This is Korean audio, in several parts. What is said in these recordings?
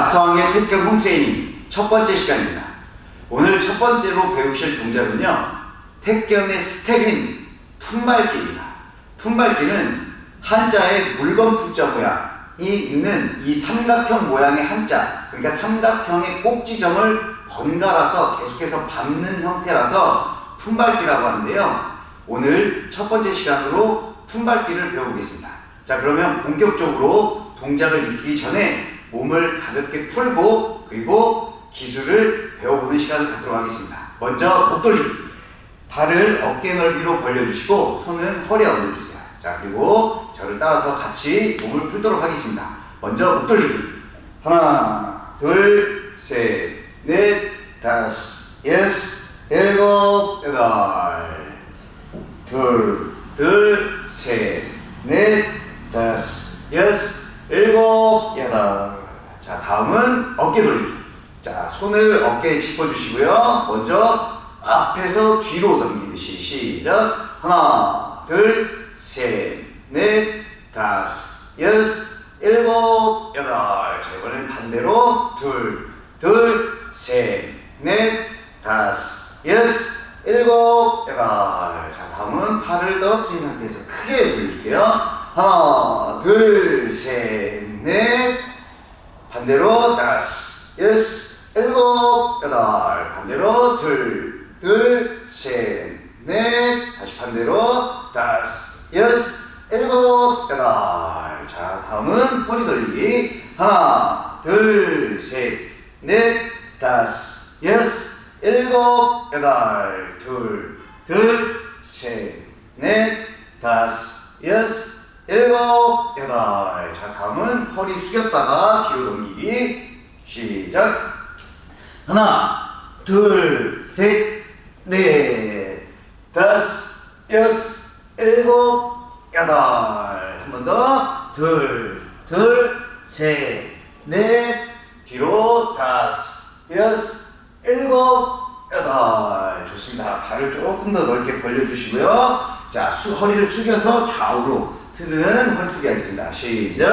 마스터왕의 택견 홈트레이닝 첫 번째 시간입니다. 오늘 첫 번째로 배우실 동작은요. 택견의 스텝인 품밟기입니다. 품밟기는 한자의 물건 품자 모양이 있는 이 삼각형 모양의 한자 그러니까 삼각형의 꼭지점을 번갈아서 계속해서 밟는 형태라서 품밟기라고 하는데요. 오늘 첫 번째 시간으로 품밟기를 배워보겠습니다. 자 그러면 본격적으로 동작을 익히기 전에 몸을 가볍게 풀고 그리고 기술을 배워보는 시간을 갖도록 하겠습니다. 먼저 목 돌리기. 발을 어깨 넓이로 벌려주시고 손은 허리에 올려주세요. 자 그리고 저를 따라서 같이 몸을 풀도록 하겠습니다. 먼저 목 돌리기. 하나, 둘, 셋, 넷, 다섯, 여섯, 일곱, 여덟. 둘, 둘, 셋, 넷, 다섯, 여섯, 일곱, 여덟. 자, 다음은 어깨 돌리기. 자, 손을 어깨에 짚어주시고요. 먼저 앞에서 뒤로 넘기듯이 시작. 하나, 둘, 셋, 넷, 다섯, 여섯, 일곱, 여덟. 자, 이번엔 반대로 둘, 둘, 셋, 넷, 다섯, 여섯, 일곱, 여덟. 자, 다음은 팔을 떨어뜨린 상태에서 크게 돌릴게요. 하나, 둘, 셋, 넷. 반대로 다섯, 여섯, 일곱, 여덟. 반대로 둘, 둘, 셋, 넷. 다시 반대로 다섯, 여섯, 일곱, 여덟. 자, 다음은 허리 돌리기. 하나, 둘, 셋, 넷, 다섯, 여섯, 일곱, 여덟. 둘, 둘, 셋, 넷, 다섯, 여섯, 일곱, 여덟. 자, 다음은 허리 숙였다가 뒤로 넘기기. 시작. 하나, 둘, 셋, 넷, 다섯, 여섯, 일곱, 여덟. 한 번 더. 둘, 둘, 셋, 넷, 뒤로 다섯, 여섯, 일곱, 여덟. 좋습니다. 발을 조금 더 넓게 벌려주시고요. 자, 수, 허리를 숙여서 좌우로 틀은 헐트기 하겠습니다. 시작.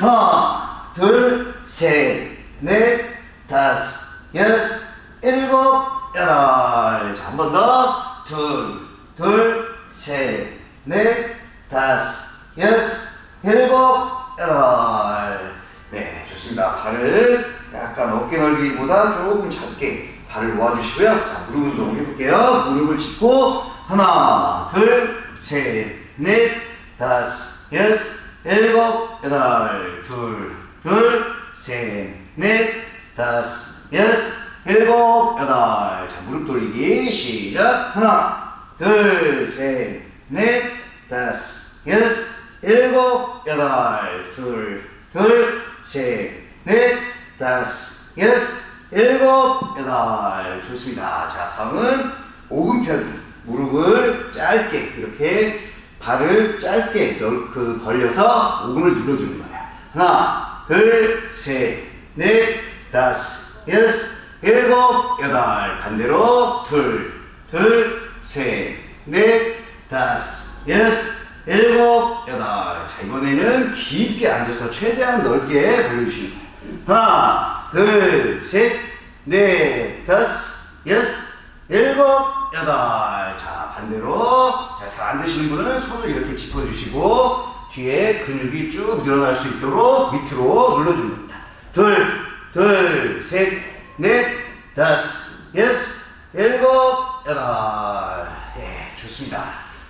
하나, 둘, 셋, 넷, 다섯, 여섯, 일곱, 여덟. 자, 한 번 더. 둘, 둘, 셋, 넷, 다섯, 여섯, 일곱, 여덟. 네, 좋습니다. 발을 약간 어깨 넓이보다 조금 작게 발을 모아주시고요. 자, 무릎 운동 해볼게요. 무릎을 짚고 하나, 둘, 셋, 넷, 다섯, 여섯, 일곱, 여덟, 둘, 둘, 셋, 넷, 다섯, 여섯, 일곱, 여덟. 자, 무릎 돌리기 시작. 하나, 둘, 셋, 넷, 다섯, 여섯, 일곱, 여덟, 둘, 둘, 셋, 넷, 다섯, 여섯, 일곱, 여덟. 좋습니다. 자, 다음은 오금펴기. 무릎을 짧게 이렇게 발을 짧게 넓, 그 벌려서 오금을 눌러주는 거예요. 하나, 둘, 셋, 넷, 다섯, 여섯, 일곱, 여덟. 반대로 둘, 둘, 셋, 넷, 다섯, 여섯, 일곱, 여덟. 자, 이번에는 깊게 앉아서 최대한 넓게 벌려주시는 거예요. 하나, 둘, 셋, 넷, 다섯, 여섯, 일곱, 여덟. 자, 반대로. 자, 잘 안 되시는 분은 손을 이렇게 짚어주시고, 뒤에 근육이 쭉 늘어날 수 있도록 밑으로 눌러주는 겁니다. 둘, 둘, 셋, 넷, 다섯, 여섯, 일곱, 여덟. 예, 좋습니다.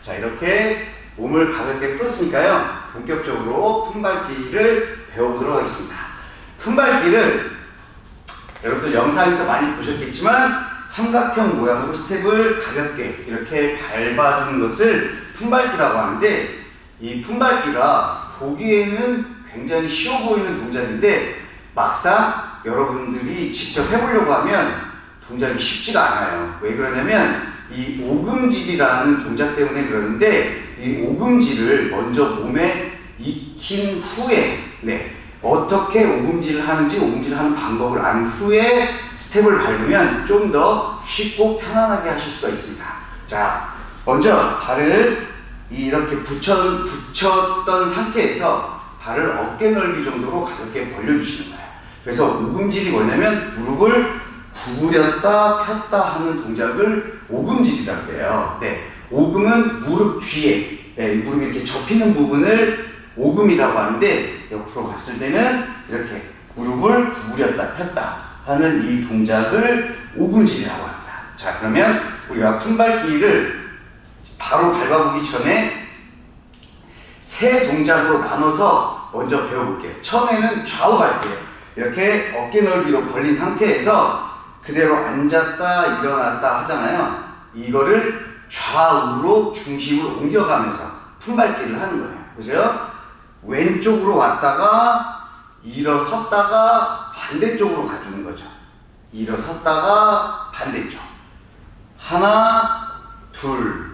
자, 이렇게 몸을 가볍게 풀었으니까요. 본격적으로 품밟기를 배워보도록 하겠습니다. 품밟기를 여러분들 영상에서 많이 보셨겠지만 삼각형 모양으로 스텝을 가볍게 이렇게 밟아주는 것을 품밟기라고 하는데 이 품밟기가 보기에는 굉장히 쉬워 보이는 동작인데 막상 여러분들이 직접 해보려고 하면 동작이 쉽지가 않아요. 왜 그러냐면 이 오금질이라는 동작 때문에 그러는데 이 오금질을 먼저 몸에 익힌 후에 네, 어떻게 오금질을 하는지 오금질을 하는 방법을 안 후에 스텝을 밟으면 좀 더 쉽고 편안하게 하실 수가 있습니다. 자, 먼저 발을 이렇게 붙여, 붙였던 상태에서 발을 어깨 넓이 정도로 가볍게 벌려주시는 거예요. 그래서 오금질이 뭐냐면 무릎을 구부렸다 폈다 하는 동작을 오금질이라고 그래요. 네. 오금은 무릎 뒤에, 네, 무릎이 이렇게 접히는 부분을 오금이라고 하는데 옆으로 갔을 때는 이렇게 무릎을 구부렸다 폈다 하는 이 동작을 오금질이라고 합니다. 자, 그러면 우리가 품밟기를 바로 밟아보기 전에 세 동작으로 나눠서 먼저 배워볼게요. 처음에는 좌우 밟기예요. 이렇게 어깨 넓이로 벌린 상태에서 그대로 앉았다 일어났다 하잖아요. 이거를 좌우로 중심을 옮겨가면서 품밟기를 하는 거예요. 보세요. 왼쪽으로 왔다가 일어섰다가 반대쪽으로 가주는 거죠. 일어섰다가 반대쪽. 하나, 둘,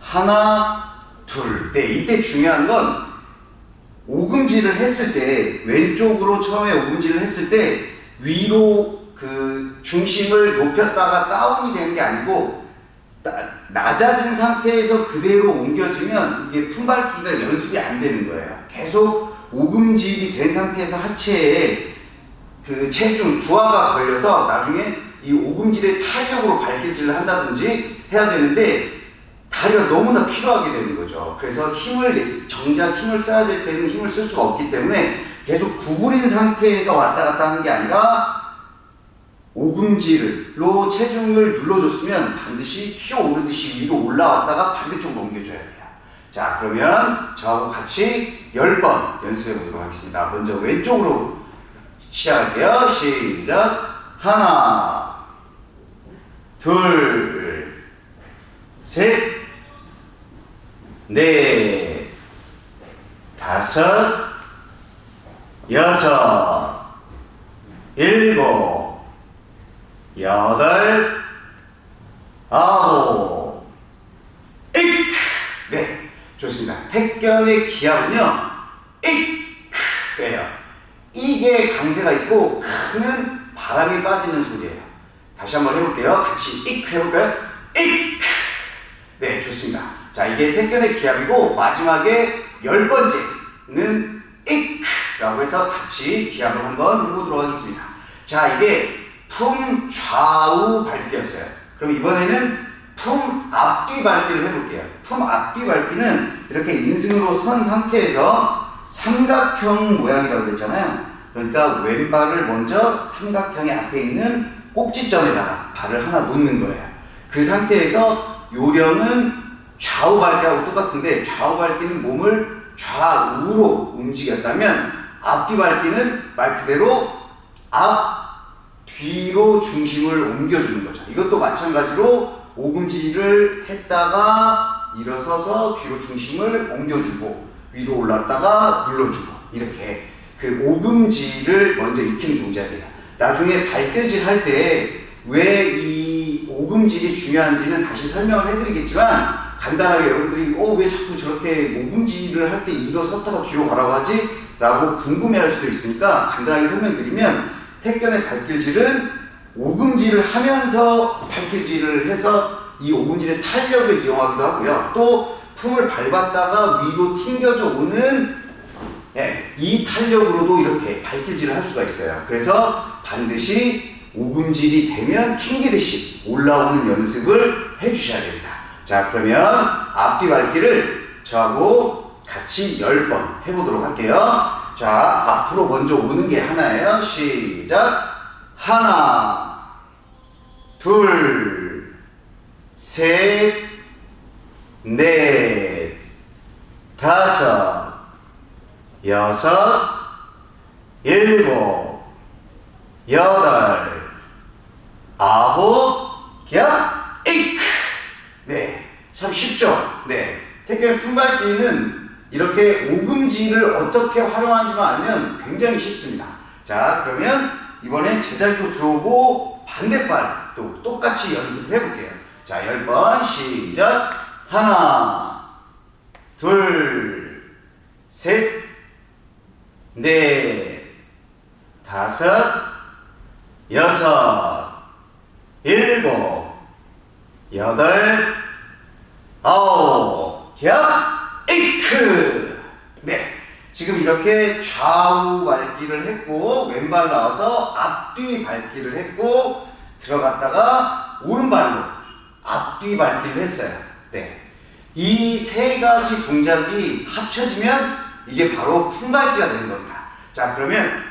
하나, 둘. 네, 이때 중요한 건 오금질을 했을 때 왼쪽으로 처음에 오금질을 했을 때 위로 그 중심을 높였다가 다운이 되는 게 아니고 나- 낮아진 상태에서 그대로 옮겨지면 이게 품밟기가 연습이 안 되는 거예요. 계속 오금질이 된 상태에서 하체에 그 체중 부하가 걸려서 나중에 이 오금질의 탄력으로 발길질을 한다든지 해야 되는데 다리가 너무나 필요하게 되는 거죠. 그래서 힘을 내- 정작 힘을 써야 될 때는 힘을 쓸 수가 없기 때문에 계속 구부린 상태에서 왔다 갔다 하는 게 아니라 오금질로 체중을 눌러줬으면 반드시 튀어오르듯이 위로 올라왔다가 반대쪽으로 옮겨줘야 돼요. 자, 그러면 저하고 같이 10번 연습해 보도록 하겠습니다. 먼저 왼쪽으로 시작할게요. 시작. 하나, 둘, 셋, 넷, 다섯, 여섯, 일곱, 여덟, 아홉, 익! 네, 좋습니다. 택견의 기압은요, 익!예요. 이게 강세가 있고, 크는 바람이 빠지는 소리예요. 다시 한번 해볼게요. 같이 익! 해볼까요? 익! 네, 좋습니다. 자, 이게 택견의 기압이고, 마지막에 열 번째는 익! 라고 해서 같이 기압을 한번 해보도록 하겠습니다. 자, 이게 품 좌우 밟기였어요. 그럼 이번에는 품 앞뒤 밟기를 해볼게요. 품 앞뒤 밟기는 이렇게 인승으로 선 상태에서 삼각형 모양이라고 그랬잖아요. 그러니까 왼발을 먼저 삼각형의 앞에 있는 꼭지점에다가 발을 하나 놓는 거예요. 그 상태에서 요령은 좌우 밟기하고 똑같은데 좌우 밟기는 몸을 좌우로 움직였다면 앞뒤 밟기는 말 그대로 앞 뒤로 중심을 옮겨주는 거죠. 이것도 마찬가지로 오금질을 했다가 일어서서 뒤로 중심을 옮겨주고 위로 올랐다가 눌러주고 이렇게 그 오금질을 먼저 익히는 동작이에요. 나중에 발길질 할 때 왜 이 오금질이 중요한지는 다시 설명을 해드리겠지만 간단하게 여러분들이 어 왜 자꾸 저렇게 오금질을 할 때 일어섰다가 뒤로 가라고 하지? 라고 궁금해할 수도 있으니까 간단하게 설명드리면 택견의 발길질은 오금질을 하면서 발길질을 해서 이 오금질의 탄력을 이용하기도 하고요. 또 품을 밟았다가 위로 튕겨져 오는 예, 이 탄력으로도 이렇게 발길질을 할 수가 있어요. 그래서 반드시 오금질이 되면 튕기듯이 올라오는 연습을 해주셔야 됩니다. 자, 그러면 앞뒤 밟기를 저하고 같이 10번 해보도록 할게요. 자, 앞으로 먼저 오는 게 하나예요. 시작. 하나, 둘, 셋, 넷, 다섯, 여섯, 일곱, 여덟, 아홉, 겹, 이크. 네, 참 쉽죠? 네. 택견 품밟기는 이렇게 오금질을 어떻게 활용하는지만 알면 굉장히 쉽습니다. 자, 그러면 이번엔 제자리로 들어오고 반대발 또 똑같이 연습해 볼게요. 자, 10번 시작. 하나, 둘, 셋, 넷, 다섯, 여섯, 일곱, 여덟, 아홉, 겹, 이크. 네. 지금 이렇게 좌우 밟기를 했고 왼발 나와서 앞뒤 밟기를 했고 들어갔다가 오른발로 앞뒤 밟기를 했어요. 네. 이 세 가지 동작이 합쳐지면 이게 바로 품밟기가 되는 겁니다. 자, 그러면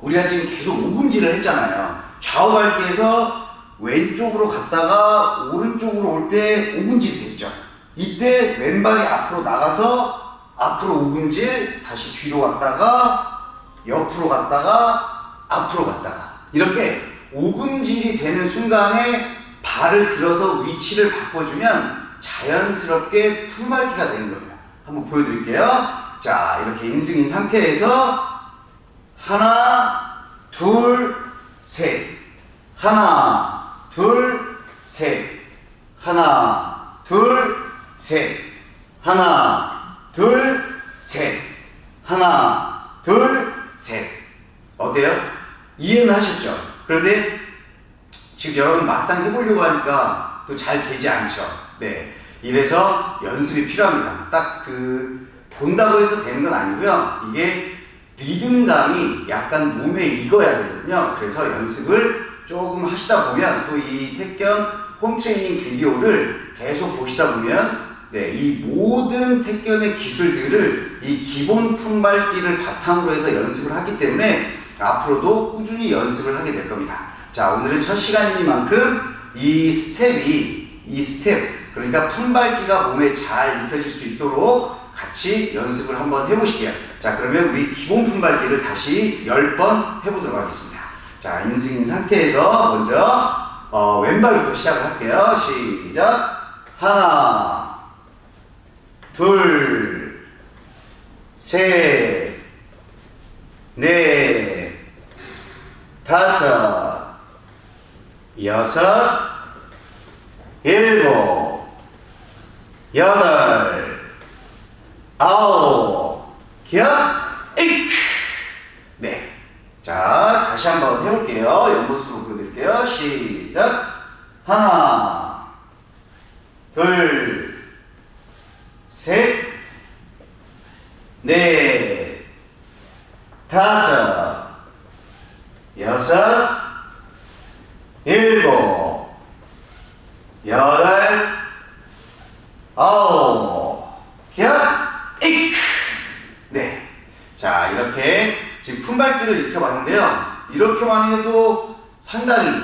우리가 지금 계속 오금질을 했잖아요. 좌우 밟기에서 왼쪽으로 갔다가 오른쪽으로 올 때 오금질이 됐죠. 이때 왼발이 앞으로 나가서 앞으로 오금질, 다시 뒤로 갔다가 옆으로 갔다가 앞으로 갔다가 이렇게 오금질이 되는 순간에 발을 들어서 위치를 바꿔주면 자연스럽게 품밟기가 되는 거예요. 한번 보여드릴게요. 자, 이렇게 인승인 상태에서 하나, 둘, 셋. 하나, 둘, 셋. 하나, 둘, 셋. 하나, 둘, 셋. 하나, 둘, 셋. 어때요? 이해는 하셨죠? 그런데 지금 여러분 막상 해보려고 하니까 또 잘 되지 않죠? 네. 이래서 연습이 필요합니다. 딱 그 본다고 해서 되는 건 아니고요. 이게 리듬감이 약간 몸에 익어야 되거든요. 그래서 연습을 조금 하시다 보면 또 이 택견 홈트레이닝 비디오를 계속 보시다 보면 네, 이 모든 택견의 기술들을 이 기본 품밟기를 바탕으로 해서 연습을 하기 때문에 앞으로도 꾸준히 연습을 하게 될 겁니다. 자, 오늘은 첫 시간이니만큼 이 스텝이 이 스텝 그러니까 품밟기가 몸에 잘 익혀질 수 있도록 같이 연습을 한번 해보실게요. 자, 그러면 우리 기본 품밟기를 다시 10번 해보도록 하겠습니다. 자, 인승인 상태에서 먼저 어, 왼발부터 시작을 할게요. 시작. 하나, 둘, 셋, 넷, 다섯, 여섯, 일곱, 여덟, 아홉, 기억, 에이크. 네. 자, 다시 한번 해볼게요. 옆모습으로 보여드릴게요. 시작. 하나, 둘, 셋, 넷, 다섯, 여섯, 일곱, 여덟, 아홉, 기억, 에이크. 네. 자, 이렇게 지금 품밟기를 익혀봤는데요. 이렇게만 해도 상당히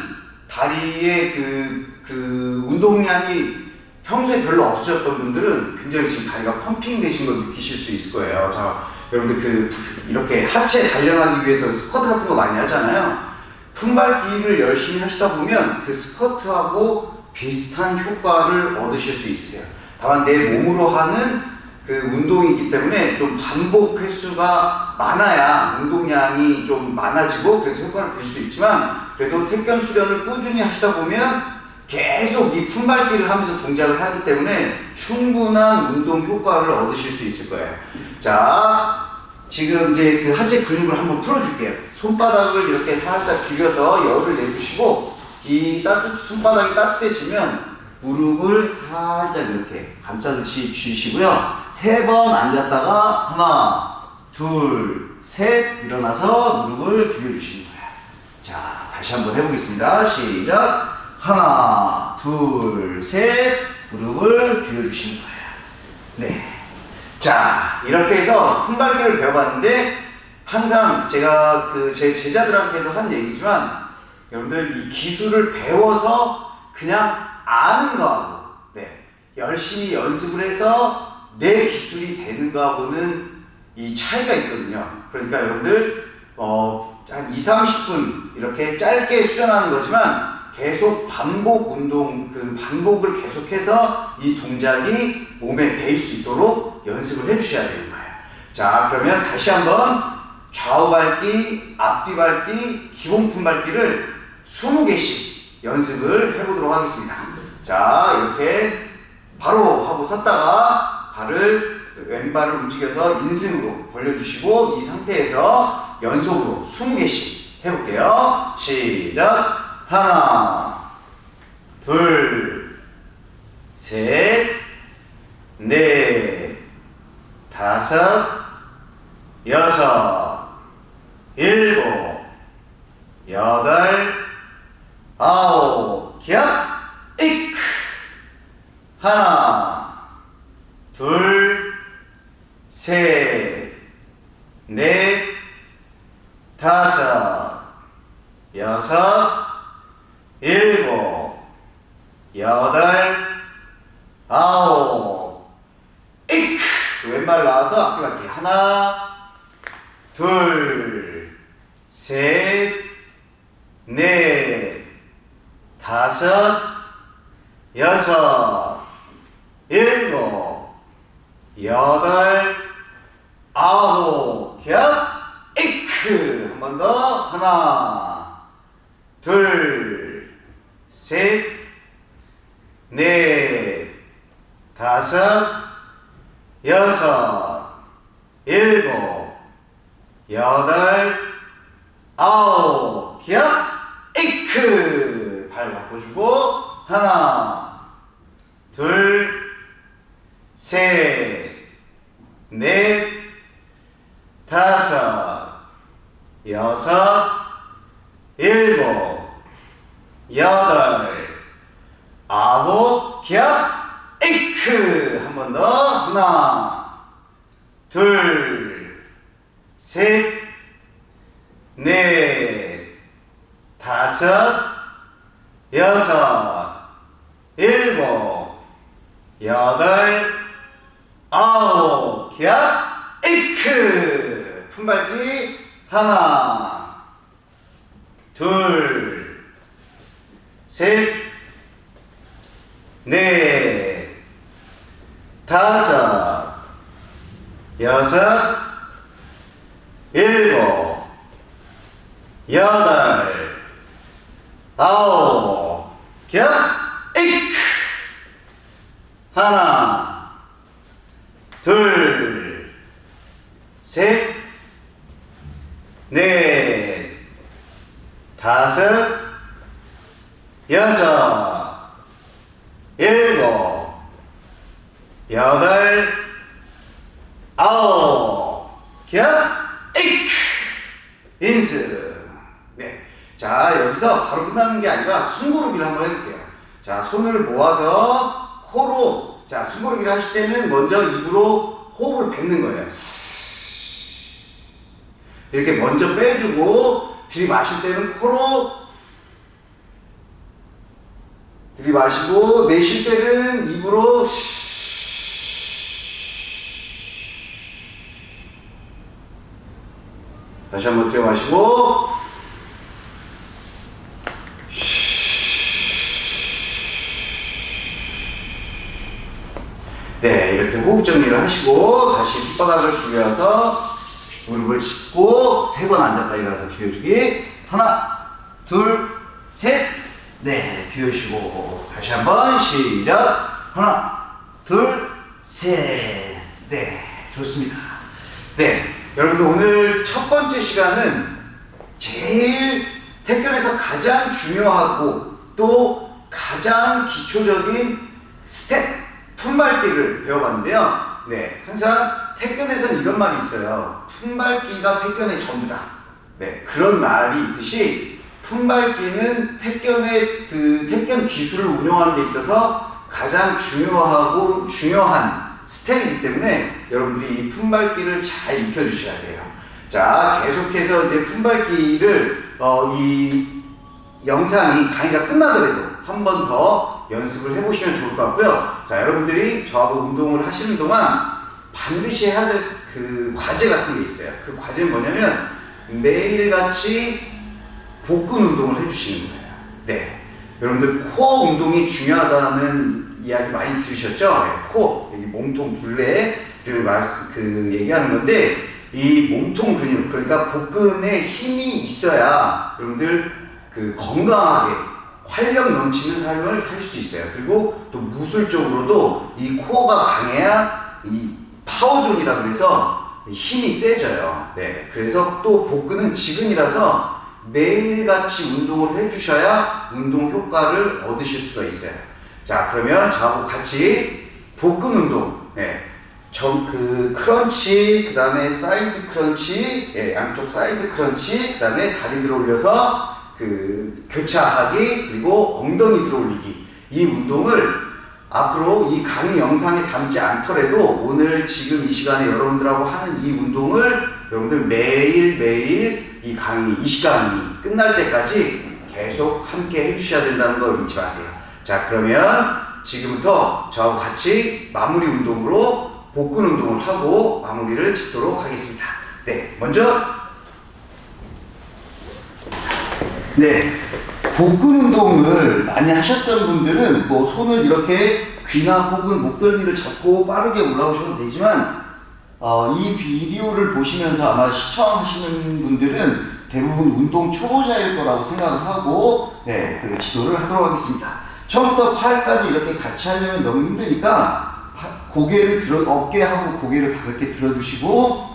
다리의 그, 그 운동량이 평소에 별로 없으셨던 분들은 굉장히 지금 다리가 펌핑 되신 걸 느끼실 수 있을 거예요. 자, 여러분들 그, 이렇게 하체 단련하기 위해서 스쿼트 같은 거 많이 하잖아요. 품밟기를 열심히 하시다 보면 그 스쿼트하고 비슷한 효과를 얻으실 수 있으세요. 다만 내 몸으로 하는 그 운동이기 때문에 좀 반복 횟수가 많아야 운동량이 좀 많아지고 그래서 효과를 보실 수 있지만 그래도 택견 수련을 꾸준히 하시다 보면 계속 이 품밟기를 하면서 동작을 하기 때문에 충분한 운동 효과를 얻으실 수 있을 거예요. 자, 지금 이제 그 하체 근육을 한번 풀어줄게요. 손바닥을 이렇게 살짝 비벼서 열을 내주시고 이 따뜻 손바닥이 따뜻해지면 무릎을 살짝 이렇게 감싸듯이 쥐시고요. 세 번 앉았다가 하나, 둘, 셋 일어나서 무릎을 비벼주시는 거예요. 자, 다시 한번 해보겠습니다. 시작. 하나, 둘, 셋 무릎을 비워주시는 거예요. 네. 자, 이렇게 해서 품밟기를 배워봤는데 항상 제가 그 제 제자들한테도 한 얘기지만 여러분들 이 기술을 배워서 그냥 아는 거하고 네, 열심히 연습을 해서 내 기술이 되는 거하고는 이 차이가 있거든요. 그러니까 여러분들 어, 한 2, 30분 이렇게 짧게 수련하는 거지만 계속 반복 운동, 그 반복을 계속해서 이 동작이 몸에 배일 수 있도록 연습을 해 주셔야 되는 거예요. 자, 그러면 다시 한번 좌우 밟기, 앞뒤 밟기, 기본 품 밟기를 20개씩 연습을 해보도록 하겠습니다. 자, 이렇게 바로 하고 섰다가 발을 왼발을 움직여서 인승으로 벌려주시고 이 상태에서 연속으로 20개씩 해볼게요. 시작! 하나, 둘, 셋, 넷, 다섯, 여섯, 일곱, 여덟, 아홉, 기합, 이크. 하나, 둘, 셋, 넷, 다섯, 여섯, 일곱, 여덟, 아홉, 이크. 왼발 나와서 앞뒤 갈게. 하나, 둘, 셋, 넷, 다섯, 여섯, 일곱, 여덟, 아홉, 겹, 이크. 한 번 더. 하나, 둘, 셋, 넷, 다섯, 여섯, 일곱, 여덟, 아홉, 기합, 이크. 발 바꿔주고, 하나, 둘, 셋, 넷, 다섯, 여섯, 일곱, 여덟, 아홉, 기합, 이크. 한 번 더. 하나, 둘, 셋, 넷, 다섯, 여섯, 일곱, 여덟, 아홉, 기합, 이크. 품밟기 하나, 둘, 셋, 넷, 다섯, 여섯, 일곱, 여덟, 아홉, 겹, 이크. 하나, 둘, 셋, 넷, 다섯, 여섯, 일곱, 여덟, 아홉, 겹, 이크. 인스. 네. 자, 여기서 바로 끝나는 게 아니라 숨고르기를 한번 해볼게요. 자, 손을 모아서 코로, 자, 숨고르기를 하실 때는 먼저 입으로 호흡을 뱉는 거예요. 이렇게 먼저 빼주고, 들이마실 때는 코로 들이마시고, 내쉴 때는 입으로 다시 한번 들이마시고, 네, 이렇게 호흡 정리를 하시고 다시 혓바닥을 비벼서 무릎을 짚고 세 번 앉았다 일어나서 비워주기 하나, 둘, 셋, 네, 비워주시고 다시 한번 시작 하나, 둘, 셋, 네, 좋습니다. 네, 여러분들 오늘 첫 번째 시간은 제일 택견에서 가장 중요하고 또 가장 기초적인 스텝 품밟기를 배워봤는데요. 네, 항상 택견에서는 이런 말이 있어요. 품밟기가 택견의 전부다. 네, 그런 말이 있듯이 품밟기는 택견의 그 택견 기술을 운영하는 데 있어서 가장 중요하고 중요한 스텝이기 때문에 여러분들이 이 품밟기를 잘 익혀주셔야 돼요. 자, 계속해서 이제 품밟기를 어, 이 영상이 강의가 끝나더라도 한 번 더 연습을 해보시면 좋을 것 같고요. 자, 여러분들이 저하고 운동을 하시는 동안 반드시 해야 될 그 과제 같은 게 있어요. 그 과제는 뭐냐면 매일같이 복근 운동을 해주시는 거예요. 네. 여러분들 코어 운동이 중요하다는 이야기 많이 들으셨죠? 네, 여기 몸통 둘레를 말씀, 그, 얘기하는 건데, 이 몸통 근육, 그러니까 복근에 힘이 있어야 여러분들 그 건강하게 활력 넘치는 삶을 살 수 있어요. 그리고 또 무술적으로도 이 코어가 강해야 이 파워존이라 그래서 힘이 세져요. 네. 그래서 또 복근은 지근이라서 매일같이 운동을 해주셔야 운동 효과를 얻으실 수가 있어요. 자, 그러면 저하고 같이 복근 운동, 네. 정, 그 crunch, 그 다음에 side crunch, 예, 양쪽 side crunch, 그 다음에 다리 들어 올려서 그 교차하기, 그리고 엉덩이 들어 올리기. 이 운동을 앞으로 이 강의 영상에 담지 않더라도 오늘 지금 이 시간에 여러분들하고 하는 이 운동을 여러분들 매일매일 이 강의, 이 시간이 끝날 때까지 계속 함께 해주셔야 된다는 거 잊지 마세요. 자, 그러면 지금부터 저하고 같이 마무리 운동으로 복근 운동을 하고 마무리를 짓도록 하겠습니다. 네, 먼저 네, 복근 운동을 많이 하셨던 분들은 뭐 손을 이렇게 귀나 혹은 목덜미를 잡고 빠르게 올라오셔도 되지만 어, 이 비디오를 보시면서 아마 시청하시는 분들은 대부분 운동 초보자일 거라고 생각을 하고 네, 그 지도를 하도록 하겠습니다. 처음부터 팔까지 이렇게 같이 하려면 너무 힘드니까 파- 고개를 들어 어깨하고 고개를 가볍게 들어주시고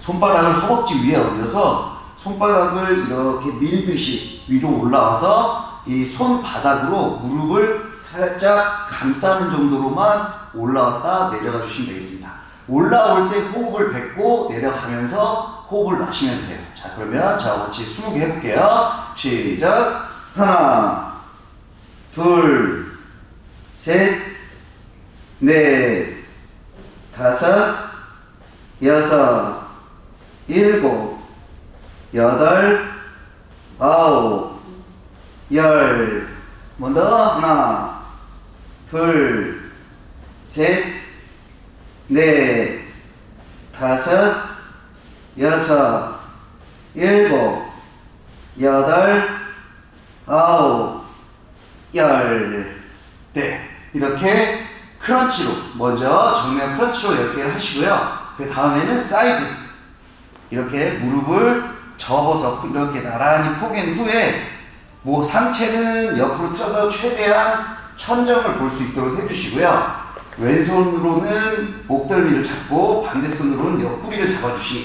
손바닥을 허벅지 위에 올려서 손바닥을 이렇게 밀듯이 위로 올라와서 이 손바닥으로 무릎을 살짝 감싸는 정도로만 올라왔다 내려가 주시면 되겠습니다. 올라올 때 호흡을 뱉고 내려가면서 호흡을 마시면 돼요. 자, 그러면 저와 같이 20개 해볼게요. 시작. 하나, 둘, 셋, 넷, 다섯, 여섯, 일곱, 여덟, 아홉, 열. 먼저 하나, 둘, 셋, 넷, 다섯, 여섯, 일곱, 여덟, 아홉, 열. 네. 이렇게 crunch로, 먼저 정면 crunch로 10개를 하시고요. 그 다음에는 사이드. 이렇게 무릎을 접어서 이렇게 나란히 포갠 후에 뭐 상체는 옆으로 틀어서 최대한 천정을 볼 수 있도록 해주시고요. 왼손으로는 목덜미를 잡고 반대손으로는 옆구리를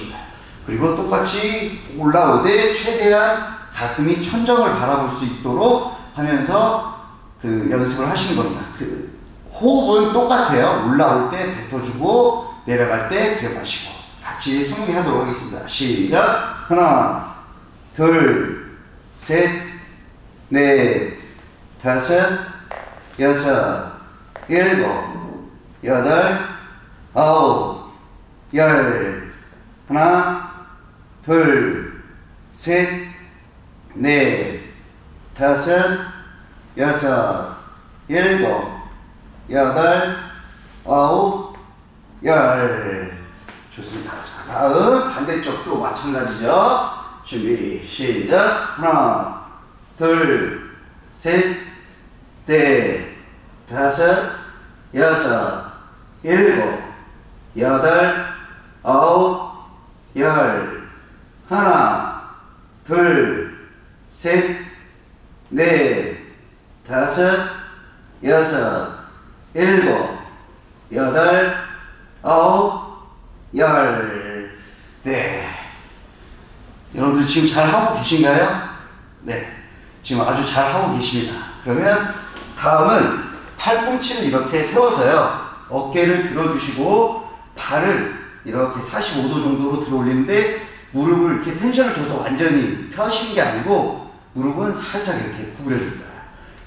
거예요. 그리고 똑같이 올라오되 최대한 가슴이 천정을 바라볼 수 있도록 하면서 그 연습을 하시는 겁니다. 그 호흡은 똑같아요. 올라올 때 뱉어주고 내려갈 때 들여 마시고 같이 20개 하도록 하겠습니다. 시작. 하나, 둘, 셋, 넷, 다섯, 여섯, 일곱, 여덟, 아홉, 열. 하나, 둘, 셋, 넷, 다섯, 여섯, 일곱, 여덟, 아홉, 열. 좋습니다. 자, 다음 반대쪽도 마찬가지죠. 준비, 시작. 하나, 둘, 셋, 넷, 다섯, 여섯, 일곱, 여덟, 아홉, 열. 하나, 둘, 셋, 넷, 다섯, 여섯, 일곱, 여덟, 아홉, 열. 네. 여러분들 지금 잘 하고 계신가요? 네. 지금 아주 잘 하고 계십니다. 그러면 다음은 팔꿈치를 이렇게 세워서요. 어깨를 들어주시고 발을 이렇게 45도 정도로 들어 올리는데 무릎을 이렇게 텐션을 줘서 완전히 펴시는 게 아니고 무릎은 살짝 이렇게 구부려 줄 거예요.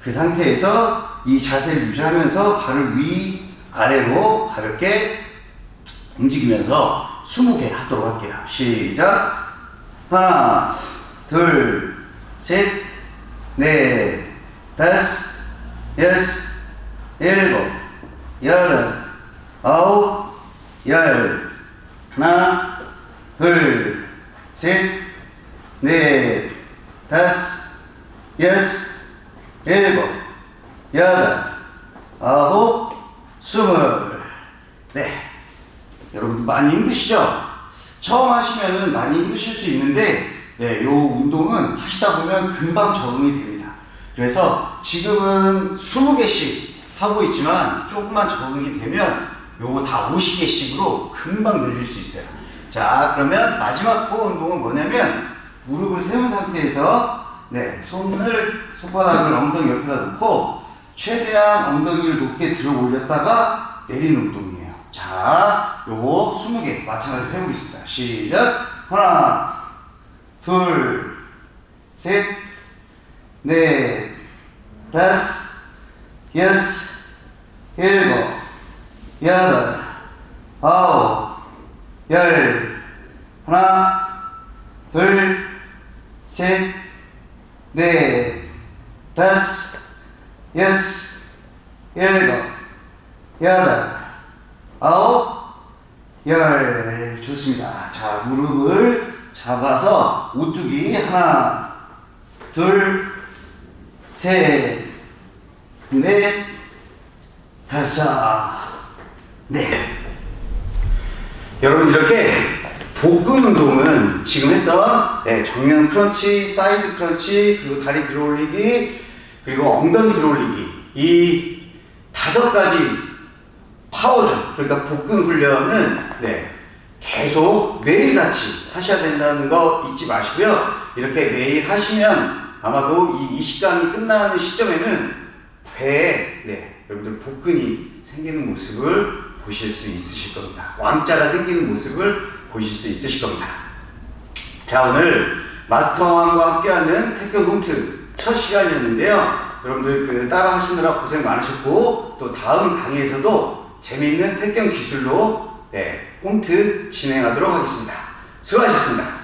그 상태에서 이 자세를 유지하면서 발을 위 아래로 가볍게 움직이면서 20개 하도록 할게요. 시작. 하나, 둘, 셋, 넷, 다섯, 여섯, 일곱, 여덟, 아홉, 열. 하나, 둘, 셋, 넷, 다섯, 여섯, 일곱, 여덟, 아홉, 스물. 네. 여러분 많이 힘드시죠? 처음 하시면은 많이 힘드실 수 있는데, 네, 요 운동은 하시다 보면 금방 적응이 됩니다. 그래서 지금은 20개씩 하고 있지만 조금만 적응이 되면 요거 다 50개씩으로 금방 늘릴 수 있어요. 자, 그러면 마지막 코어 운동은 뭐냐면 무릎을 세운 상태에서 네, 손을 손바닥을 엉덩이 옆에다 놓고 최대한 엉덩이를 높게 들어 올렸다가 내리는 운동이에요. 자, 요거 20개 마찬가지로 해보겠습니다. 시작. 하나, 둘, 셋, 넷, 다섯, 여섯, 일곱, 여덟, 아홉, 열, 하나, 둘, 셋, 넷, 다섯, 여섯, 일곱, 여덟, 아홉, 열. 좋습니다. 자, 무릎을 잡아서 오뚜기 하나, 둘, 셋, 넷, 다섯, 넷. 여러분 이렇게 복근 운동은 지금 했던 네, 정면 crunch, side crunch, 그리고 다리 들어올리기, 그리고 엉덩이 들어올리기 이 다섯 가지 파워전 그러니까 복근 훈련은 네, 계속 매일같이 하셔야 된다는 거 잊지 마시고요. 이렇게 매일 하시면 아마도 이 20강이 끝나는 시점에는 배에 네, 여러분들 복근이 생기는 모습을 보실 수 있으실 겁니다. 왕자가 생기는 모습을 보실 수 있으실 겁니다. 자 오늘 마스터왕과 함께하는 태권 홈트 첫 시간이었는데요. 여러분들 그 따라 하시느라 고생 많으셨고 또 다음 강의에서도 재미있는 태권 기술로 네, 홈트 진행하도록 하겠습니다. 수고하셨습니다.